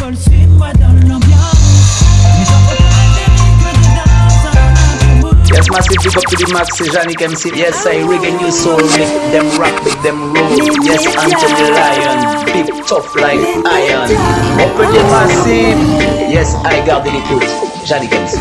Yes, massive big up to the max, c'est Yannick MC. Yes, I reggae new soul, make them rock, make them roll. Yes, Anthony Lion, big tough like iron. Open the massive. Yes, I garde l'écoute. Yannick MC.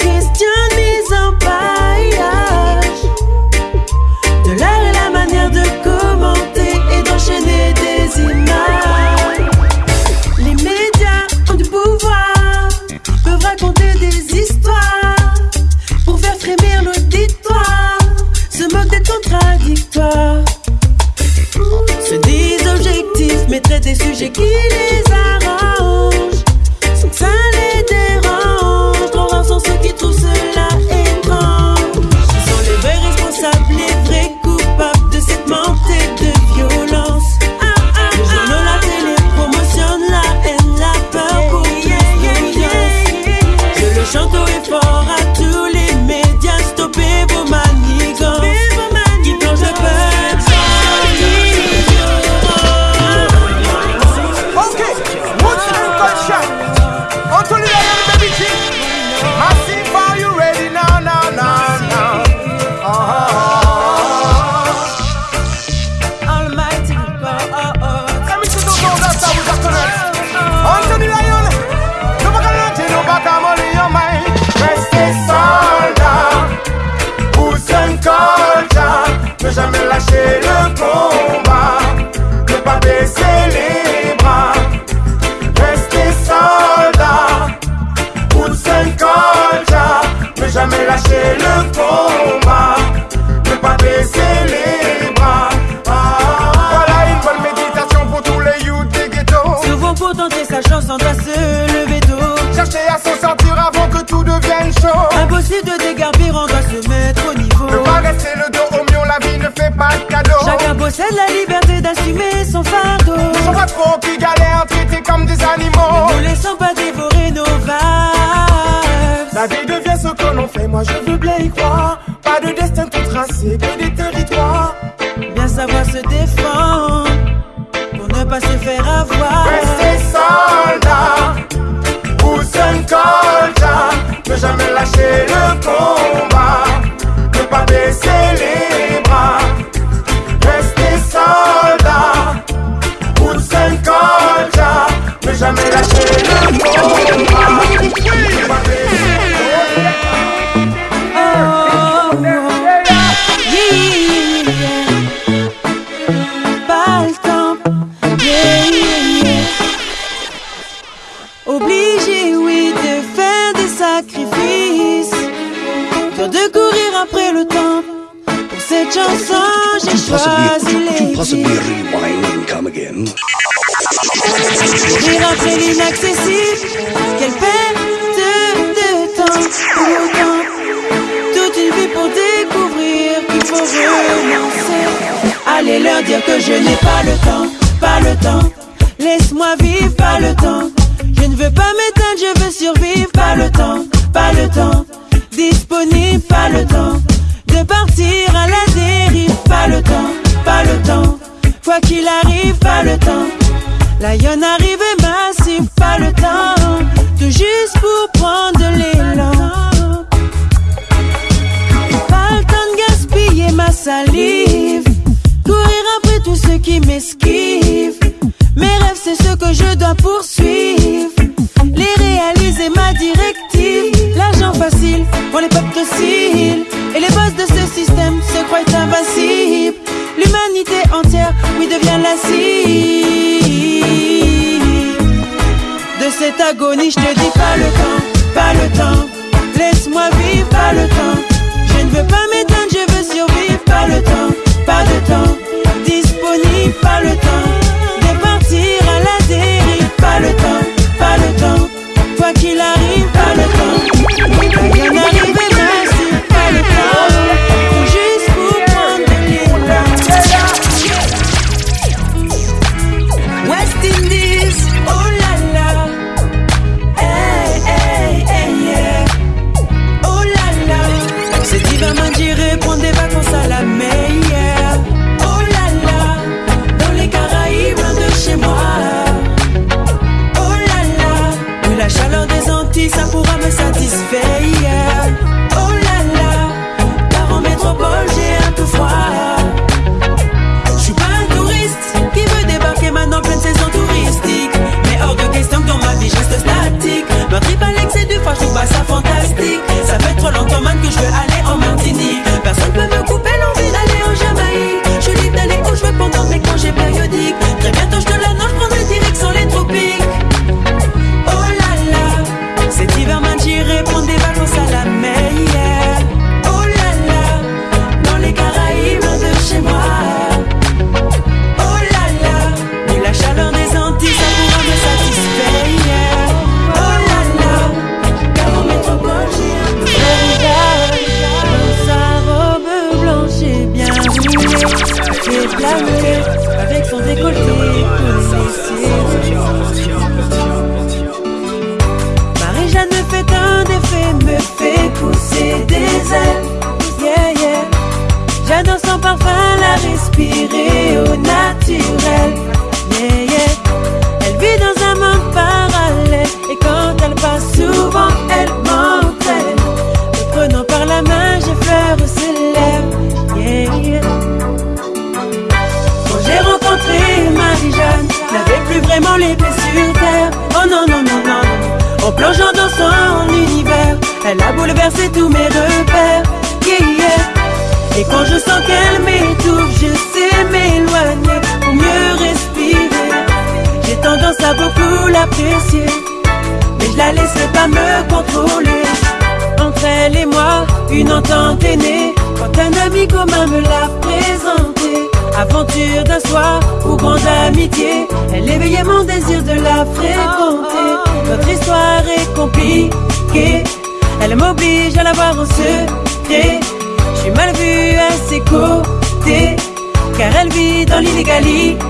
Tout Chercher à s'en sortir avant que tout devienne chaud. Impossible de dégarpir, on doit se mettre au niveau. Ne pas rester le dos au mion, la vie ne fait pas de cadeau. Chacun possède la liberté d'assumer son fardeau. Ne sont pas trop qui galèrent, traités comme des animaux. Ne nous laissons pas dévorer nos vibes. La vie devient ce que l'on fait, moi je veux bien y croire. Pas de destin tout tracé, que des territoires. Bien savoir se défendre pour ne pas se faire avoir. Lâcher le combat, ne pas baisser les bras. Restez soldats, Houston culture, ne jamais lâcher le combat, cette chanson, j'ai choisi les? Courir après l'inaccessible, quelle perte de temps pour autant. Toute une vie pour découvrir qu'il faut renoncer. Allez leur dire que je n'ai pas le temps, pas le temps. Laisse-moi vivre, pas le temps. Je ne veux pas m'éteindre, je veux survivre, pas le temps, pas le temps. Disponible, pas le temps. De partir à la dérive, pas le temps, pas le temps. Quoi qu'il arrive, pas le temps. Lion arrive et massif, pas le temps. Tout juste pour prendre de l'élan. Pas le temps de gaspiller ma salive. Courir après tous ceux qui m'esquivent. Mes rêves, c'est ce que je dois poursuivre. Les réaliser ma directive. L'argent facile pour les peuples dociles. De cette agonie, je te dis pas le temps, pas le temps. Laisse-moi vivre, pas le temps. Je ne veux pas m'éteindre, terre. Oh non, non, non, non. En plongeant dans son univers, elle a bouleversé tous mes repères. Yeah. Et quand je sens qu'elle m'étouffe, je sais m'éloigner pour mieux respirer. J'ai tendance à beaucoup l'apprécier, mais je la laisserai pas me contrôler. Entre elle et moi, une entente est née quand un ami commun me l'a présenté. Aventure d'un soir ou grande amitié, elle éveillait mon désir de la fréquenter. Notre histoire est compliquée, elle m'oblige à la voir en secret. Je suis mal vue à ses côtés, car elle vit dans l'illégalité.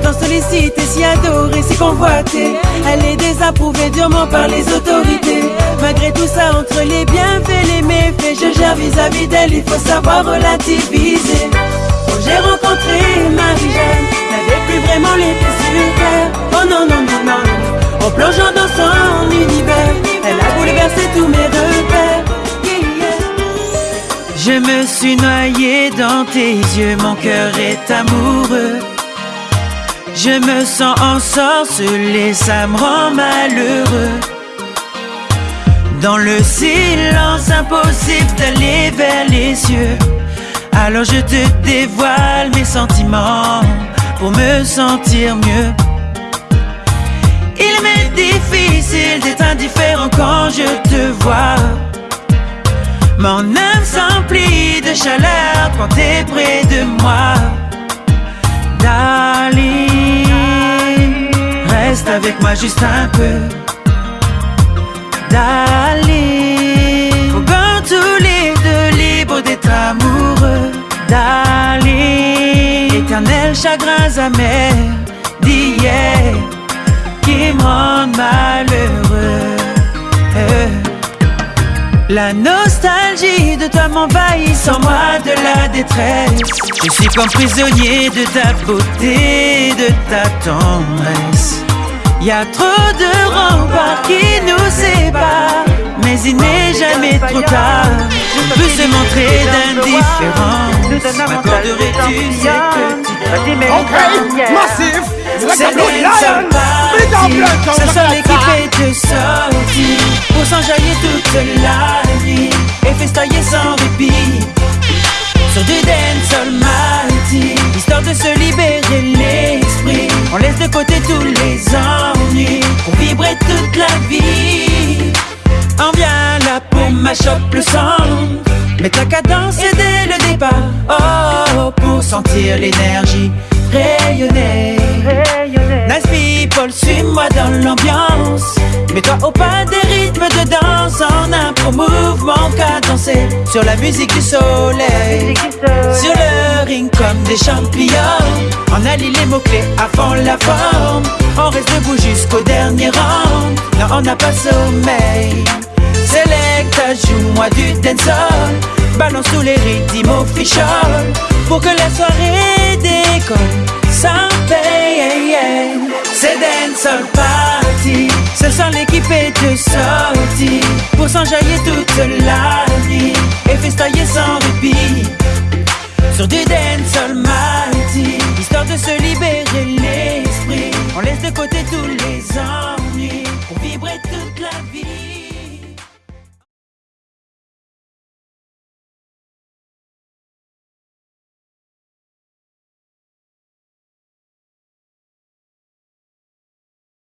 Pourtant sollicitée, si adorée, si convoitée, elle est désapprouvée durement par les autorités. Malgré tout ça, entre les bienfaits, les méfaits, je gère vis-à-vis d'elle, il faut savoir relativiser. J'ai rencontré Marie-Jeanne, n'avait plus vraiment les pieds sur. Oh non, non, non, non. En plongeant dans son univers, elle a bouleversé tous mes repères. Je me suis noyé dans tes yeux, mon cœur est amoureux. Je me sens ensorcelé, ça me rend malheureux. Dans le silence impossible d'aller vers les cieux. Alors je te dévoile mes sentiments pour me sentir mieux. Il m'est difficile d'être indifférent quand je te vois. Mon âme s'emplit de chaleur quand t'es près de moi. Darling, reste avec moi juste un peu. Darling, chagrins amers d'hier qui me rendent malheureux. La nostalgie de toi m'envahit sans moi de la détresse. Je suis comme prisonnier de ta beauté, de ta tendresse. Y a trop de remparts qui nous séparent, mais il n'est jamais trop tard. On peut se montrer d'indifférence. M'accorderais-tu cette Ok, massif. c'est des lion. ce sont de sortie Pour s'enjailler toute la nuit Et festoyer sans répit. Sur du dancehall mighty Histoire de se libérer l'esprit. On laisse de côté tous les ennuis Pour vibrer toute la vie. On vient là pour mash up le cadence sentir l'énergie rayonner Nice people, suis-moi dans l'ambiance. Mets-toi au pas des rythmes de danse. En un pro mouvement cadencé Sur la musique du soleil. Sur le ring comme des champions On allie les mots-clés à fond la forme. On reste debout jusqu'au dernier round. Non, on n'a pas sommeil. Selecta, joue-moi du dancehall. Balance tous les rythmes official pour que la soirée décolle. Sans paye. C'est Dance Party, ce soir l'équipe est de sortie pour s'enjailler toute la nuit. Et festoyer sans répit sur du Dance Mardi, histoire de se libérer l'esprit. On laisse de côté tous les ennuis. Pour vibrer toute la vie.